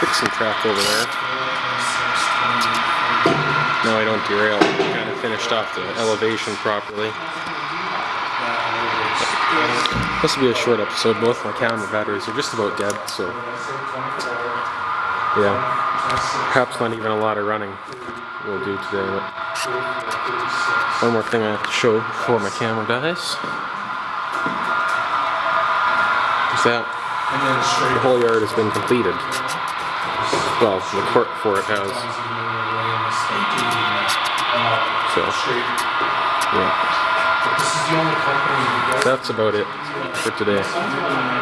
Fixing track over there. No, I don't derail. Kind of finished off the elevation properly. This will be a short episode. Both my camera batteries are just about dead, so yeah. Perhaps not even a lot of running we'll do today. But one more thing I have to show before my camera dies. Is that the whole yard has been completed. Well, the court for it has. So, yeah. That's about it for today.